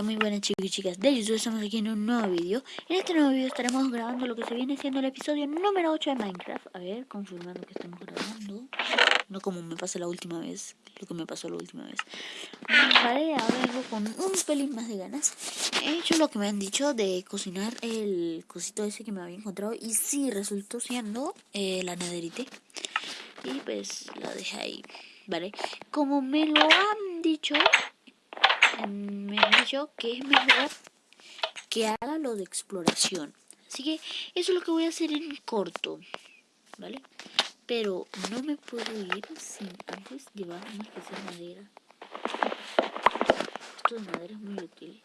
Muy buenas chicos y chicas. De YouTube, estamos aquí en un nuevo vídeo. En este nuevo vídeo estaremos grabando lo que se viene siendo el episodio número 8 de Minecraft. A ver, confirmando que estamos grabando. No como me pasó la última vez, lo que me pasó la última vez. Vale, ahora vengo con un pelín más de ganas. He hecho lo que me han dicho de cocinar el cosito ese que me había encontrado Y sí, resultó siendo eh, la nederite Y pues la dejé ahí, vale Como me lo han dicho me han dicho que es mejor que haga lo de exploración. Así que eso es lo que voy a hacer en corto, ¿vale? Pero no me puedo ir sin antes llevar una especie de madera. Esto de madera es muy útil.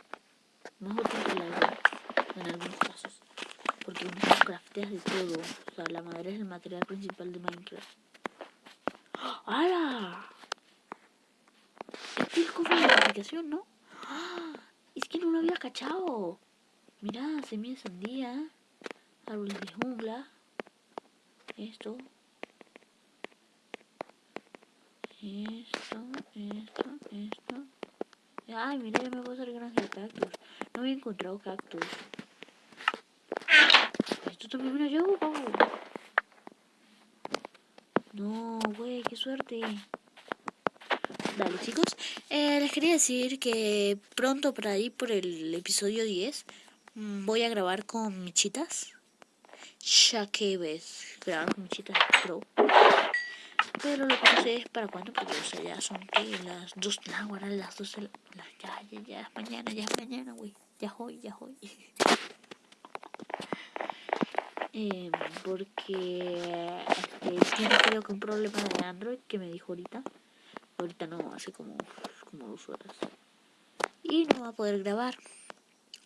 Más útil que la vida, en algunos casos. Porque uno crafteas de todo. O sea, la madera es el material principal de Minecraft. ¡Hala! Es como la aplicación, ¿no? Es que no lo había cachado. Mirá, semilla de sandía. Árboles de jungla. Esto. Esto, esto, esto. Ay, mira, ya me puedo hacer granja de cactus. No había encontrado cactus. Esto también me lo llevo, No, güey, qué suerte. Dale chicos, eh, les quería decir que pronto por ahí, por el episodio 10, mm, voy a grabar con Michitas. Ya que ves, grabar con Michitas Pro. Pero lo que no sé es para cuándo, porque o sea, ya son que las 2, no, las 12, las, ya, ya, ya, mañana, ya, mañana, güey. Ya hoy, ya hoy. eh, porque este, tiene creo que un problema de Android que me dijo ahorita. Ahorita no, hace como, como dos horas. Y no va a poder grabar.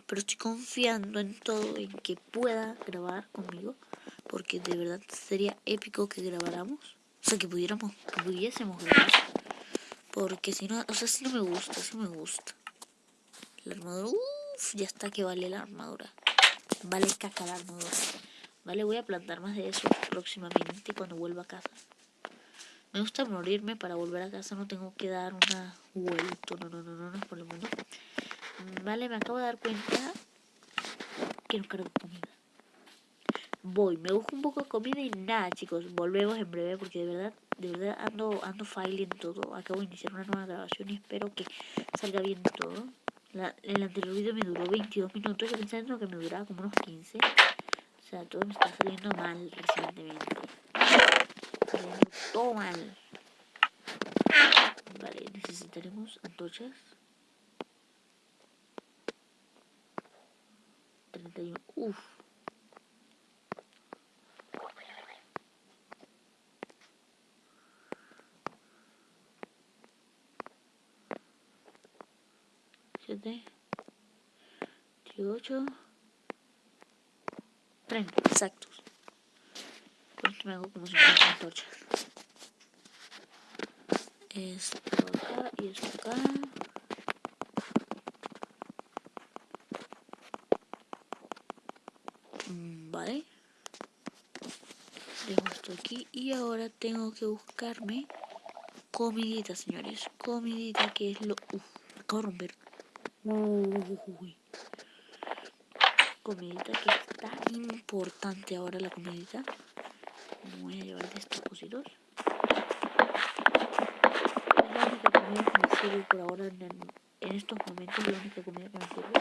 Pero estoy confiando en todo, en que pueda grabar conmigo. Porque de verdad sería épico que grabáramos. O sea, que pudiéramos, que pudiésemos grabar. Porque si no, o sea, si no me gusta, si me gusta. La armadura, uff, ya está que vale la armadura. Vale caca la armadura. Vale, voy a plantar más de eso próximamente cuando vuelva a casa. Me gusta morirme para volver a casa, no tengo que dar una vuelta, no, no, no, no, no, por lo menos. Vale, me acabo de dar cuenta que no cargo comida. Voy, me busco un poco de comida y nada, chicos, volvemos en breve porque de verdad, de verdad ando, ando en todo. Acabo de iniciar una nueva grabación y espero que salga bien todo. el anterior video me duró 22 minutos, yo pensando que me duraba como unos 15. O sea, todo me está saliendo mal recientemente todo mal. Vale, necesitaremos antorchas. 31. Uf. Siete. Dieciocho. Treinta. Exactos. Me hago como 50 antorchas. Esto acá y esto acá. Mm, vale. Dejo esto aquí y ahora tengo que buscarme comidita señores. Comidita que es lo Uf, acabo de romper. Uy. comidita que está importante ahora la comidita voy a llevar de estos cositos sirve por ahora en, estos momentos, la única comida que me sirve.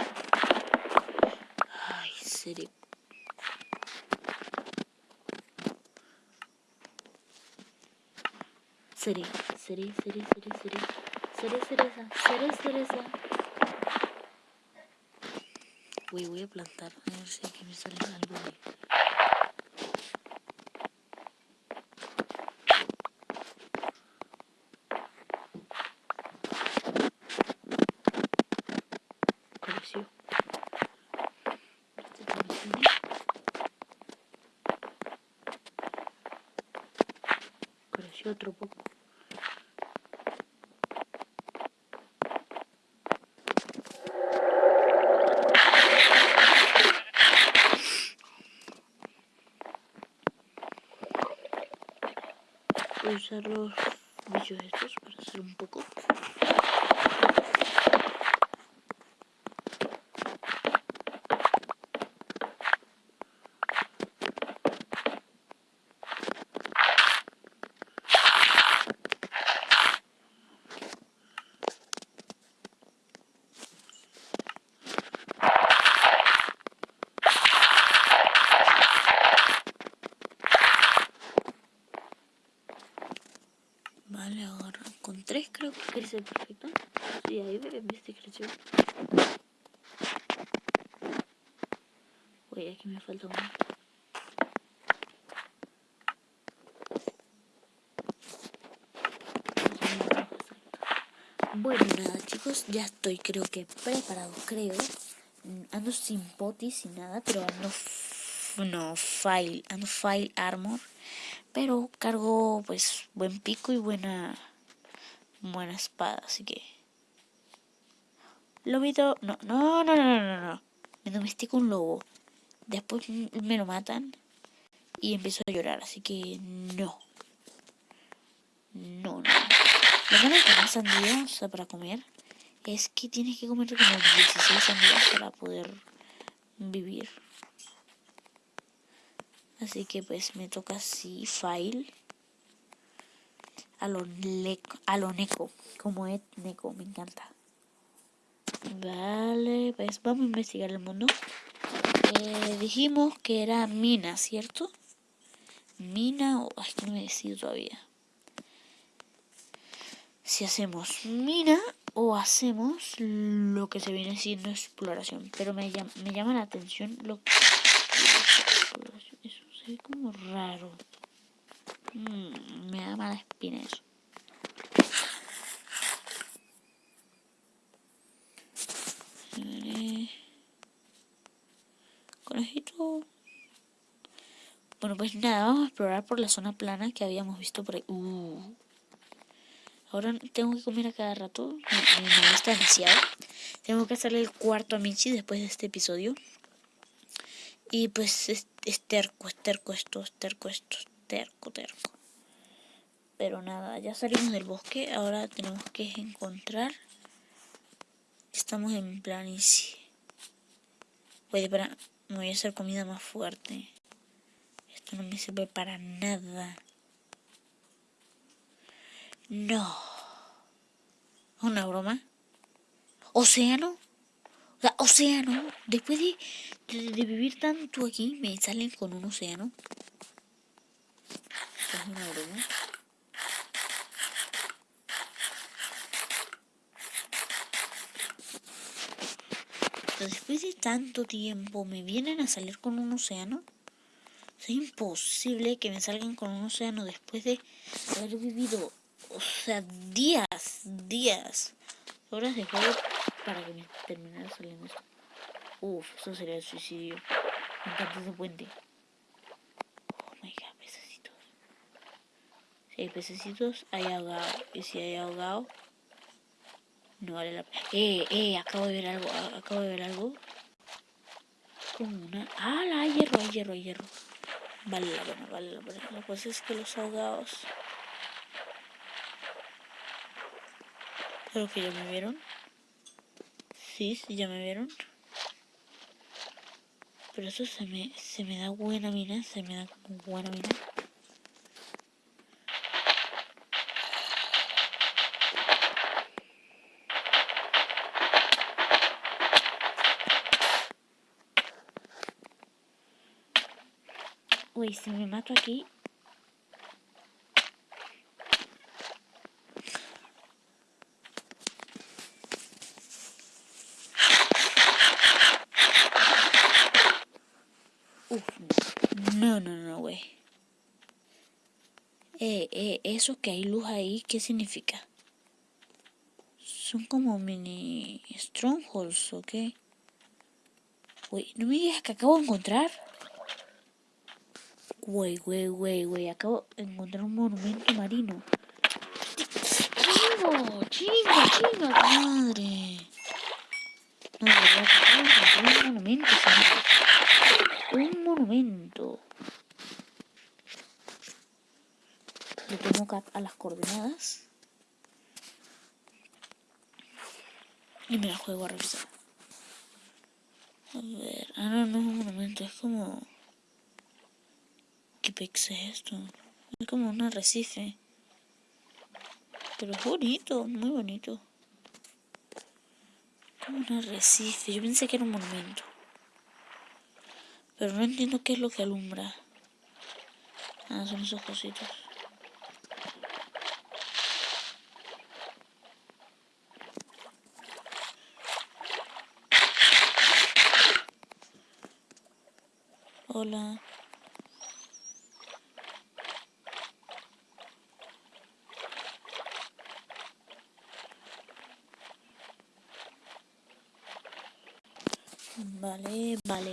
Ay, serio. Seré, seré, seré, seré, seré. Seré cereza, seré cereza. Uy, voy a plantar, a ver si aquí me sale algo de... otro poco. Voy a usar los bichos estos para hacer un poco. Creo que crece perfecto. Sí, ahí viste creció. Uy, aquí me falta uno. Bueno, nada chicos, ya estoy creo que preparado, creo. Mm, ando sin potis, sin nada, pero ando no file, ando file armor, pero cargo pues buen pico y buena buena espada, así que. Lobito, no, no, no, no, no, no, me domestico un lobo, después me lo matan y empiezo a llorar, así que no, no, no, lo malo de sandía, o sea, para comer, es que tienes que comer como 16 sandías para poder vivir. Así que pues me toca así, file. A lo, a lo neco, como es neco, me encanta. Vale, pues vamos a investigar el mundo. Eh, dijimos que era mina, ¿cierto? Mina o... Ay, no me decido todavía. Si hacemos mina o hacemos lo que se viene siendo exploración. Pero me llama, me llama la atención lo que como raro. Mm, mala espina. Conejito. Bueno, pues nada, vamos a explorar por la zona plana que habíamos visto por ahí. Uh. Ahora tengo que comer a cada rato. Me, me molesta demasiado. Tengo que hacerle el cuarto a Michi después de este episodio. Y pues es, terco, es terco esto, es terco esto, es terco, terco. Pero nada, ya salimos del bosque, ahora tenemos que encontrar. Estamos en planicie. Voy para, me voy a hacer comida más fuerte. Esto no me sirve para nada. No. ¿Una broma? ¿Océano? O sea, océano. Después de, de, vivir tanto aquí, me salen con un océano. Es una broma. Después de tanto tiempo, me vienen a salir con un océano. Es imposible que me salgan con un océano después de haber vivido, o sea, días, días, horas de juego para que me terminara saliendo esto. Uf, eso sería el suicidio. Me encanta ese puente. Oh my god, pececitos. Si hay pececitos, hay ahogado. Y si hay ahogado, no vale la pena. Eh, eh, acabo de ver algo. Acabo de ver algo. Como una. Ah, la hay hierro, hay hierro, hay hierro. Vale la pena, vale la pena. La cosa es que los ahogados. Creo que ya me vieron. Sí, sí, ya me vieron. Pero eso se me, se me da buena mina, se me da buena mina. Uy, si me mato aquí, eso que hay luz ahí, ¿qué significa? Son como mini strongholds, ¿o qué? Güey, no me digas que acabo de encontrar. Güey, güey, güey, güey, acabo de encontrar un monumento marino. ¡Chingo! ¡Chingo, chingo! ¡Madre! No, de encontrar un monumento, señor. Un monumento. le tomo cap a las coordenadas y me la juego a revisar. A ver, ah no, no es un monumento, es como pex es esto? Es como un arrecife. Pero es bonito, muy bonito. Como un arrecife. Yo pensé que era un monumento. Pero no entiendo qué es lo que alumbra. Ah, son esos cositos. Hola.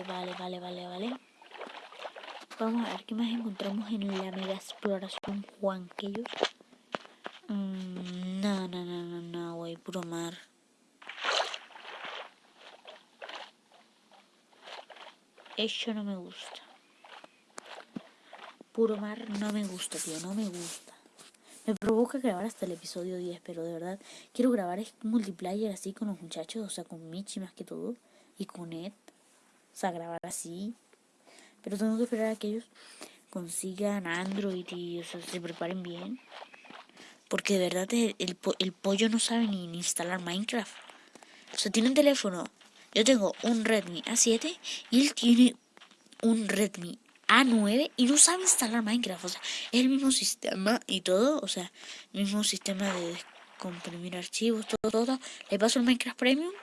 Vale, vale, vale, vale. Vamos a ver qué más encontramos en la mega exploración Juan ellos mm, no, no, no, no, no, güey, puro mar. Eso no me gusta. Puro mar no me gusta, tío, no me gusta. Me provoca grabar hasta el episodio 10, pero de verdad quiero grabar multiplayer así con los muchachos, o sea, con Michi más que todo, y con Ed. O sea, grabar así. Pero tengo que esperar a que ellos consigan Android y se preparen bien. Porque de verdad el, el, pollo no sabe ni, instalar Minecraft. O sea, tiene un teléfono. Yo tengo un Redmi A7 y él tiene un Redmi A9 y no sabe instalar Minecraft. O sea, es el mismo sistema y todo. O sea, el mismo sistema de comprimir archivos, todo, todo. Le paso el Minecraft Premium,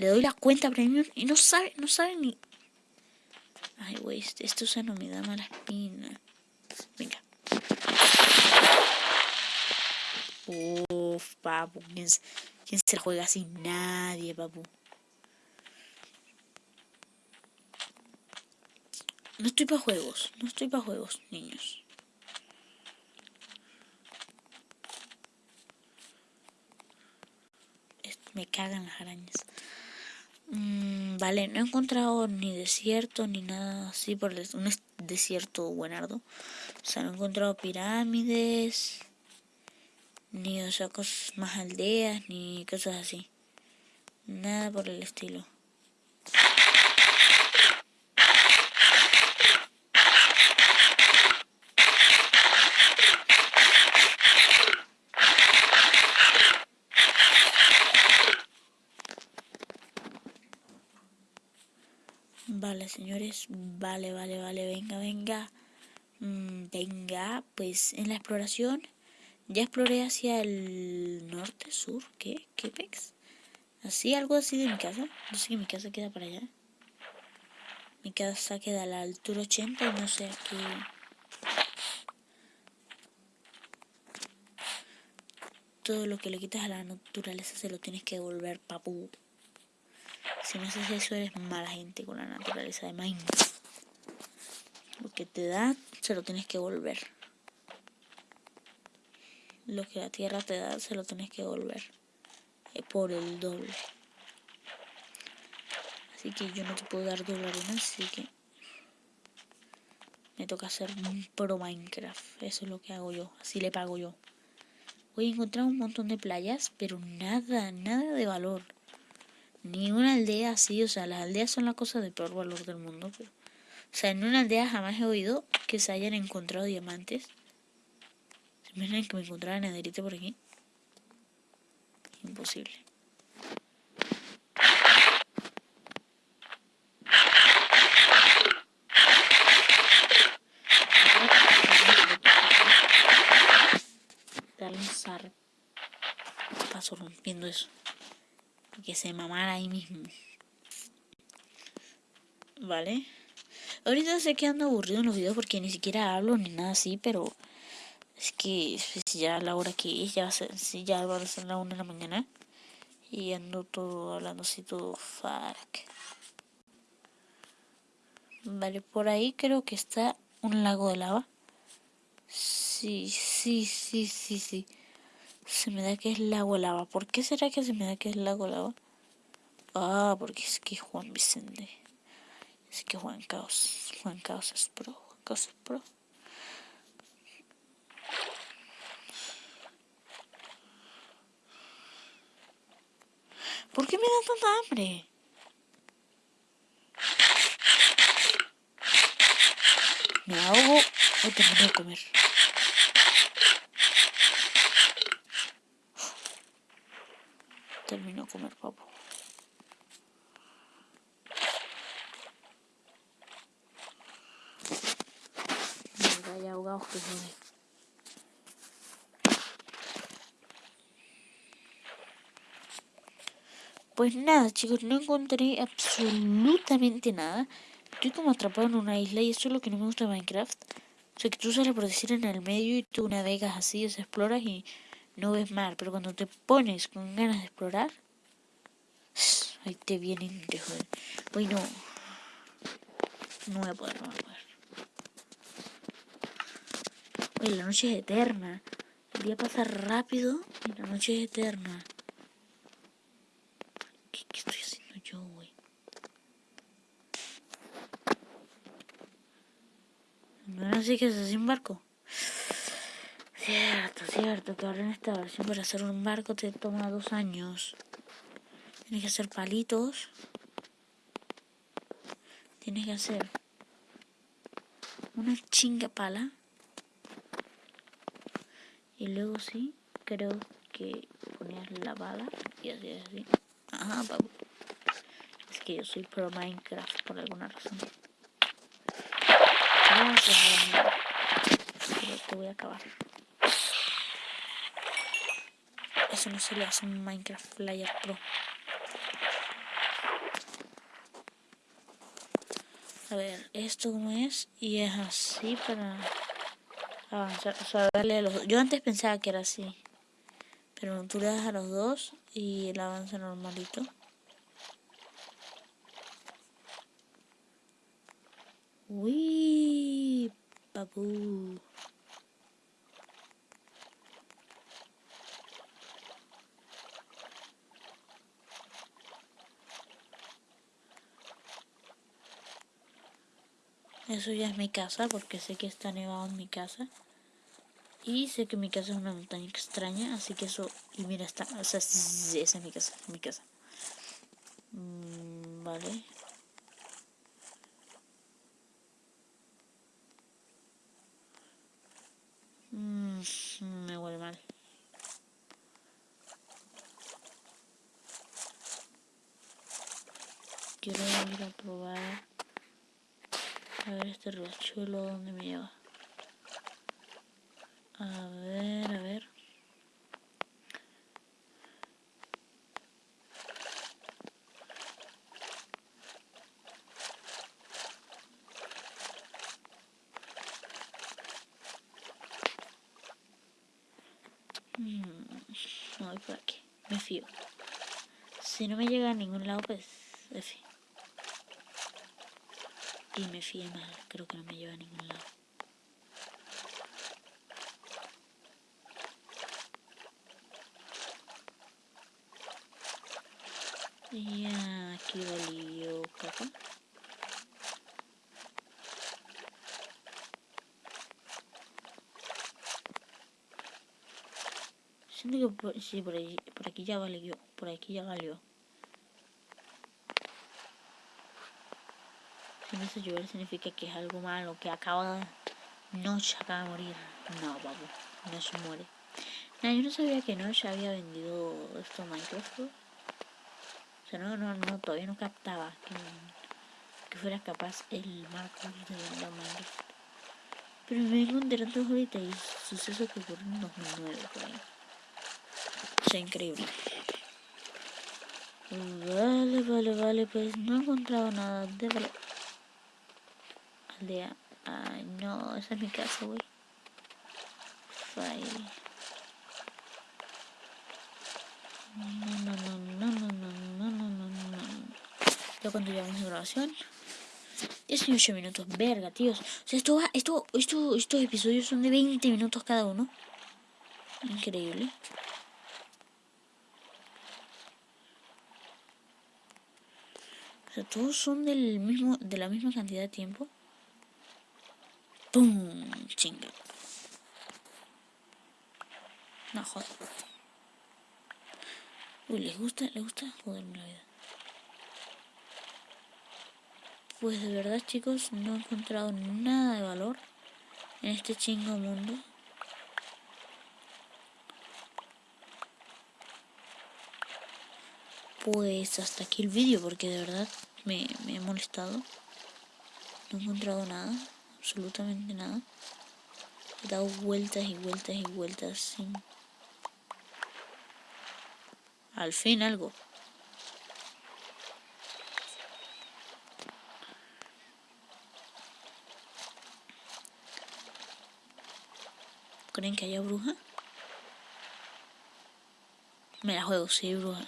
le doy la cuenta Premium y no sabe, no sabe ni... Ay, güey, esto se no me da mala espina. Venga. Uf, papu. ¿Quién, ¿Quién se juega así? Nadie, papu. No estoy para juegos. No estoy para juegos, niños. Me cagan las arañas. Mm, vale, no he encontrado ni desierto ni nada así por un desierto buenardo. O sea, no he encontrado pirámides ni o sea, cosas más aldeas, ni cosas así. Nada por el estilo. Señores, vale, vale, vale, venga, venga. Mm, venga, pues en la exploración ya exploré hacia el norte, sur, ¿qué? ¿Qué pex? Así, algo así de mi casa. No sé que mi casa queda para allá. Mi casa queda a la altura 80 y no sé aquí. Todo lo que le quitas a la naturaleza se lo tienes que devolver, papu. Si no haces eso, eres mala gente con la naturaleza de Minecraft. Lo que te da, se lo tienes que devolver lo que la tierra te da se lo tienes que devolver eh, por el doble. Así que yo no te puedo dar doble arena, así que me toca hacer un pro Minecraft. Eso es lo que hago yo, así le pago yo. Voy a encontrar un montón de playas, pero nada, nada de valor. Ni una aldea así, o sea, las aldeas son la cosa de peor valor del mundo. Pero, o sea, en una aldea jamás he oído que se hayan encontrado diamantes. Miren que me encontrara nederite por aquí. Imposible. Un Paso rompiendo eso. Que se mamara ahí mismo. Vale. Ahorita sé que ando aburrido en los videos porque ni siquiera hablo ni nada así, pero es que pues, ya la hora que es, ya va a ser, ya va a ser la una de la mañana. Y ando todo hablando así todo fuck. Vale, por ahí creo que está un lago de lava. Sí, sí, sí, sí, sí. Se me da que es lago lava. ¿Por qué será que se me da que es lago lava? Ah, porque es que Juan Vicente. Es que Juan Caos. Juan Caos es pro. Juan Caos es pro. ¿Por qué me da tanta hambre? ¿Me ahogo o termino de comer? Termino de comer, papo. Me voy se Pues nada, chicos, no encontré absolutamente nada. Estoy como atrapado en una isla y eso es lo que no me gusta de Minecraft. O sea, que tú sales por decir en el medio y tú navegas así, o exploras y no ves mar. Pero cuando te pones con ganas de explorar, ahí te vienen de joder. Uy, no. No voy a poder, no voy a poder. Uy, la noche es eterna. El día pasa rápido y la noche es eterna. ¿Qué, qué estoy haciendo yo, güey? ¿No era así que se hace un barco? Cierto, que ahora en esta versión para hacer un barco te toma dos años. Tienes que hacer palitos. Tienes que hacer una chinga pala. Y luego sí, creo que ponías la bala y así, así. Ajá, papu. Es que yo soy pro Minecraft por alguna razón. Gracias, Pero te voy a acabar. Eso no se le hace un Minecraft Player Pro. A ver, esto como es y es así para avanzar, o sea, darle a los Yo antes pensaba que era así, pero tú le das a los dos y él avanza normalito. Uy, papu. Eso ya es mi casa porque sé que está nevado en mi casa. Y sé que mi casa es una montaña extraña, así que eso... Y mira, está... O sea, esa es mi casa, mi casa. Mm, vale. Mm, me huele mal. Quiero ir a probar a ver este riachuelo dónde me lleva. A ver, a ver. Mm, no voy por aquí. Me fío. Si no me llega a ningún lado, pues. Y me fíe mal, creo que no me lleva a ningún lado. Y aquí valió caca. Siento que por, sí, por, ahí, por aquí ya valió, por aquí ya valió. Empieza a llover significa que es algo malo, que acaba de... Noche acaba de morir. No, babu, no se muere. No, yo no sabía que Noche había vendido esto a Minecraft. O sea, no, no, no, todavía no captaba que, que fuera capaz el Marcos de vender a Minecraft. Pero me vengo enterando ahorita y suceso que ocurrió en 2009 por ahí. O sea, increíble. Vale, vale, vale, pues no he encontrado nada de valor aldea. Ay, no, esa es mi casa, güey. No, no, no, no, no, no, no, no, no. Ya cuando llevamos de grabación. 18 minutos, verga, tíos. O sea, esto va, esto, esto, estos episodios son de 20 minutos cada uno. Increíble. O sea, todos son del mismo, de la misma cantidad de tiempo. ¡Pum! Chinga. No, joder. Uy, ¿les gusta? ¿Les gusta? Joderme la vida. Pues de verdad, chicos, no he encontrado nada de valor en este chingo mundo. Pues hasta aquí el vídeo, porque de verdad me, me he molestado. No he encontrado nada absolutamente nada. He dado vueltas y vueltas y vueltas sin... Al fin algo. ¿Creen que haya bruja? Me la juego, sí, bruja.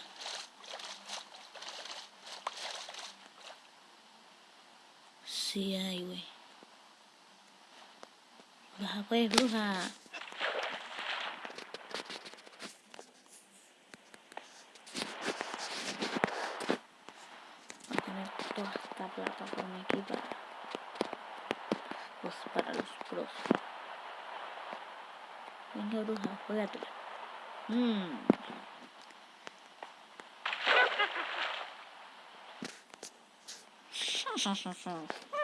Sí hay, güey. Pues, bruja. Voy a tener toda esta plataforma aquí para, pues, para los pros. Venga, bruja, juegatela. Mmm.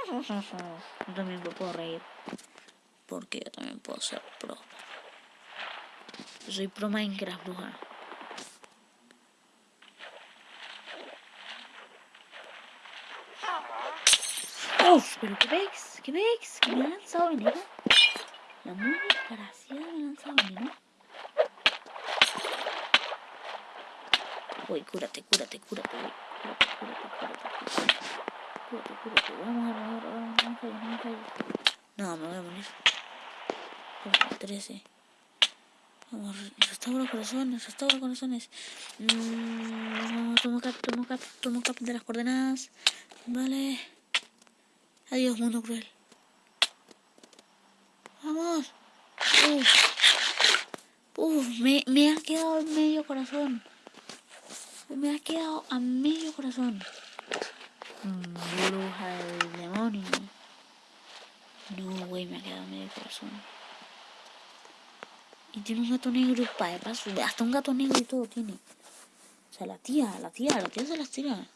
Yo también me puedo reír. Porque yo también puedo ser pro. Soy pro Minecraft, bruja. Uf, pero ¿qué ves? ¿Qué ves? ¿Que me ha lanzado veneno? La muy desgraciada me ha lanzado veneno. Uy, cúrate, cúrate, cúrate, uy. Cúrate, cúrate, cúrate, cúrate. Cúrate, cúrate. Vamos a vamos, vamos, no me falles, no me falles. No, me voy a morir. 13. Vamos, restauro corazones, restauro corazones. Mm, tomo cap, tomo cap, tomo cap de las coordenadas. Vale. Adiós, mundo cruel. Vamos. Uf. Uf, me, me ha quedado medio corazón. Me ha quedado a medio corazón. Bruja del demonio. No, güey, me ha quedado medio corazón. Tiene un gato negro para de paso. Hasta un gato negro y todo tiene. O sea, la tía, la tía, la tía se las tira.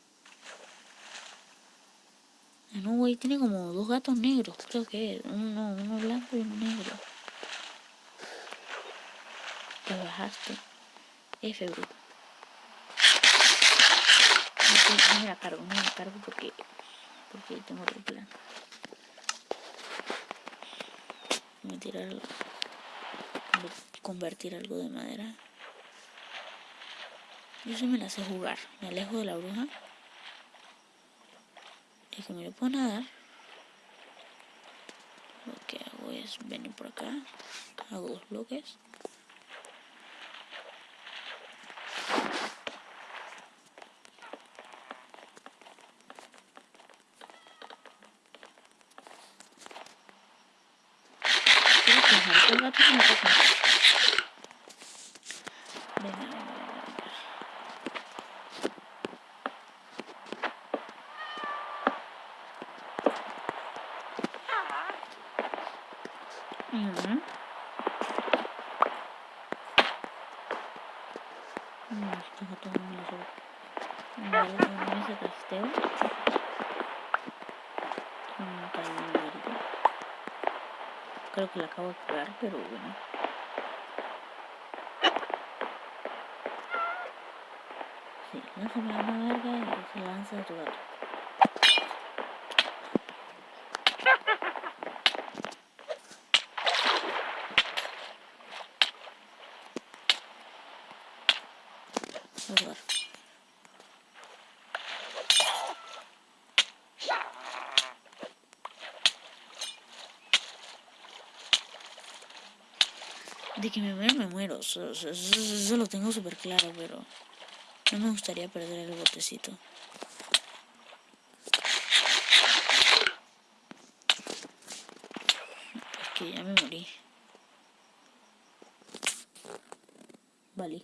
No, güey, tiene como dos gatos negros, creo que es. Uno, blanco y uno negro. Te bajaste. F, bro. No, me la cargo, no me la cargo porque, porque tengo otro plan. Voy a tirar convertir algo de madera. Yo sí me la sé jugar. Me alejo de la bruja. Y como yo puedo nadar, lo que hago es venir por acá. Hago dos bloques. Creo que la acabo de pegar, pero bueno. Sí, lánzame la verga y se lanza de tu gato. De que me muero, me muero. Eso, lo tengo súper claro, pero no me gustaría perder el botecito. Es que ya me morí. Vale.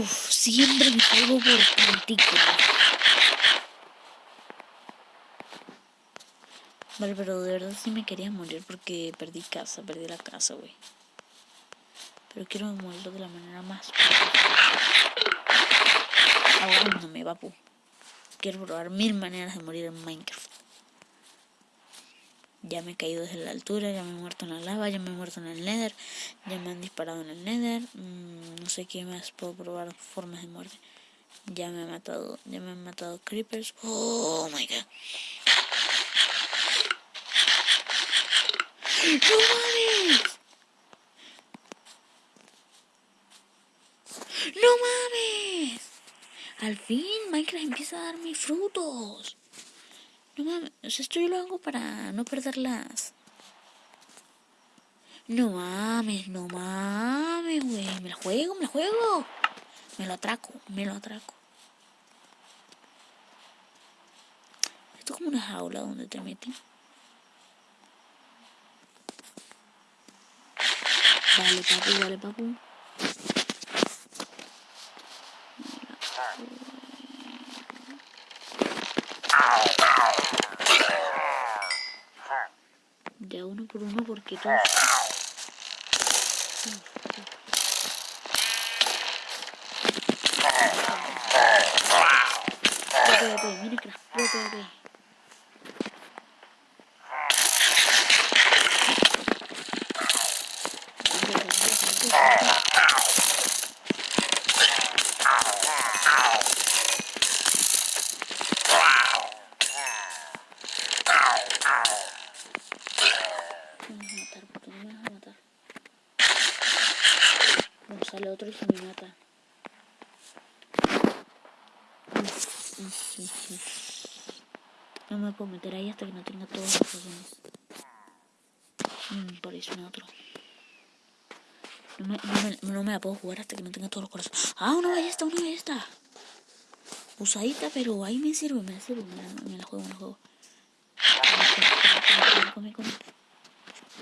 Uf, siempre me caigo por partículas. Vale, pero de verdad sí me quería morir porque perdí casa, perdí la casa, güey. Pero quiero morirlo de la manera más me papu. Quiero probar mil maneras de morir en Minecraft. Ya me he caído desde la altura, ya me he muerto en la lava, ya me he muerto en el nether, ya me han disparado en el nether, mm, no sé qué más puedo probar formas de muerte. Ya me han matado, ya me han matado creepers. Oh my god. ¡No mames! ¡No mames! Al fin Minecraft empieza a darme frutos. No mames, esto yo lo hago para no perderlas. No mames, no mames, güey. Me lo juego, me lo juego. Me lo atraco, me lo atraco. Esto es como una jaula donde te meten. Vale, papu, vale, papu. Ya uno por uno porque todos... PvP, Minecraft, PvP. sale otro y se me mata. No me puedo meter ahí hasta que no tenga todos los corazones. Mm, por eso no otro. No me, no, me, no me, puedo jugar hasta que no tenga todos los corazones. Ah, una ballesta, una ballesta. Usadita, pero ahí me sirve, me sirve. Me la, juego, me la juego. Come, come, come.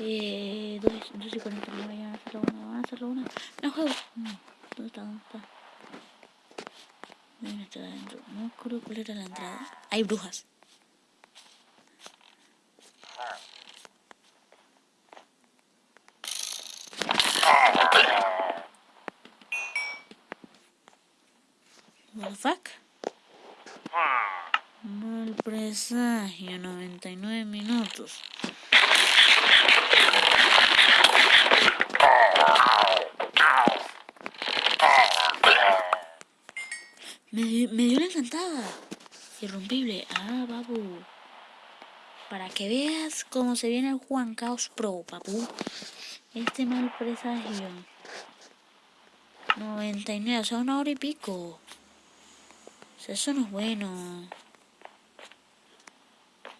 Eh, 2, 2 y 40, no voy a hacerlo una, van a hacerlo una. No juego. Mm, ¿Dónde está? ¿Dónde está? ¿Dónde está? No cuál era la entrada. Hay brujas. Fuck? Mal presagio, 99 minutos. Me, me dio la encantada. Irrompible. Ah, babu. Para que veas cómo se viene el Juan Caos Pro, papu. Este mal presagio. 99, o sea, una hora y pico. Eso no es bueno.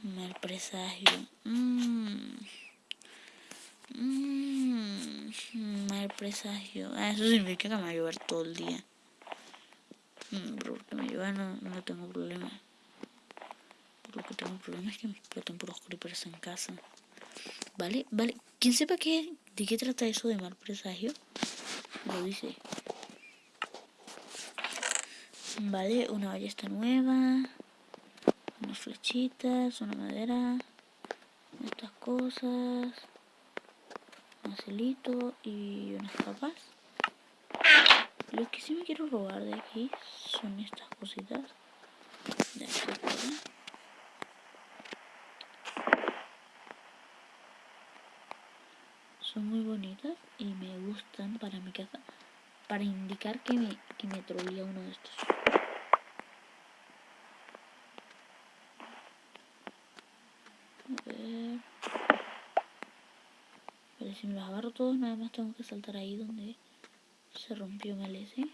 Mal presagio. Mmm. Mmm. Mal presagio. Ah, eso significa que me va a llover todo el día. Mm, porque me lleva no, no tengo problema. Lo que tengo problema es que me explotan puros creepers en casa. ¿Vale? ¿Vale? ¿Quién sepa qué, de qué trata eso de mal presagio? Lo dice. Vale, una ballesta nueva. Unas flechitas, una madera. Estas cosas. Un celito y unas capas. Lo que sí me quiero robar de aquí son estas cositas. De son muy bonitas y me gustan para mi casa. Para indicar que me, que me uno de estos. A Pero si me los agarro todos, nada más tengo que saltar ahí donde se rompió mal ese.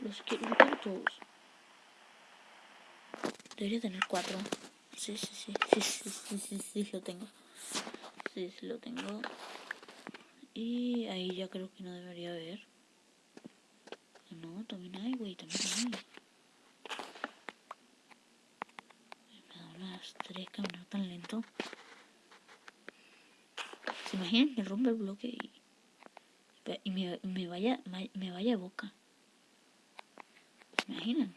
Los quiero, todos. Debería tener cuatro. Sí, sí, sí, sí, sí, sí, sí, sí, lo tengo. Sí, sí, lo tengo. Y ahí ya creo que no debería haber. No, también hay, güey, también hay. Tres caminar tan lento. ¿Se imaginan que rompe el bloque y y me, vaya me, vaya boca. ¿Se imaginan?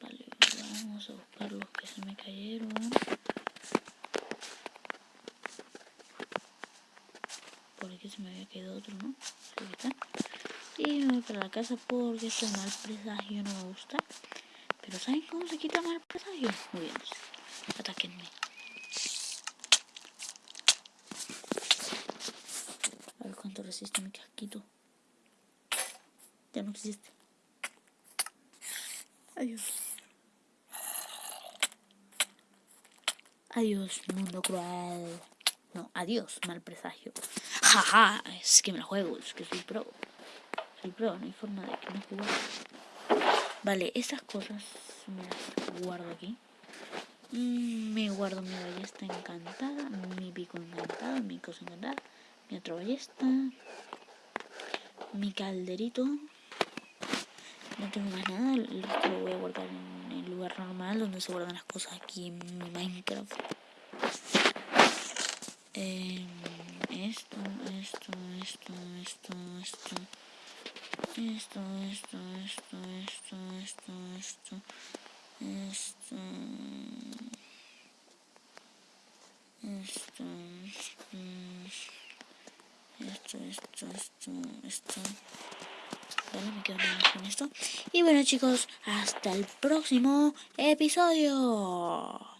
Vale, vamos a buscar los que se me cayeron. Por aquí se me había quedado otro, ¿no? Y me voy para la casa porque este mal presagio no me gusta. Pero ¿saben cómo se quita mal? Muy bien, ataquenme. resiste mi casquito. Ya no existe. Adiós. Adiós, mundo cruel. No, adiós, mal presagio. Jaja, es que me la juego, es que soy pro. soy pro, no hay forma de que no juegue. Vale, estas cosas me las guardo aquí. Mm, me guardo mi ballesta encantada, mi pico encantado, mi cosa encantada, mi otra ballesta, mi calderito. No tengo más nada, resto lo voy a guardar en el lugar normal donde se guardan las cosas aquí en mi Minecraft. Eh, esto, esto, esto, esto, esto. Esto, esto, esto, esto, esto, esto. Esto. Esto. Esto, esto, esto, esto. Vale, me quedo con esto. Y bueno chicos, hasta el próximo episodio.